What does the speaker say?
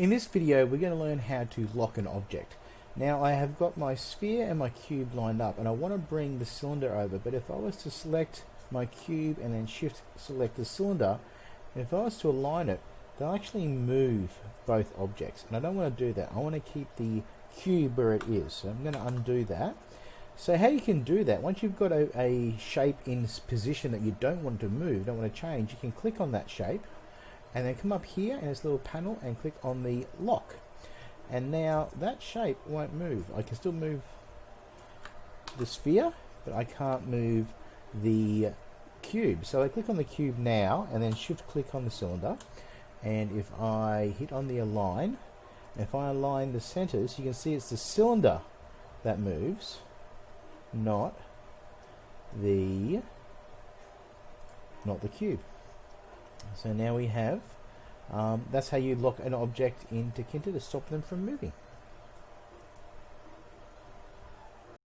In this video we're going to learn how to lock an object. Now I have got my sphere and my cube lined up and I want to bring the cylinder over but if I was to select my cube and then shift select the cylinder if I was to align it they'll actually move both objects and I don't want to do that I want to keep the cube where it is so I'm going to undo that so how you can do that once you've got a, a shape in position that you don't want to move don't want to change you can click on that shape and then come up here in this little panel and click on the lock. And now that shape won't move. I can still move the sphere but I can't move the cube. So I click on the cube now and then shift click on the cylinder. And if I hit on the align if I align the centers you can see it's the cylinder that moves not the not the cube so now we have, um, that's how you lock an object into Tinkercad to stop them from moving.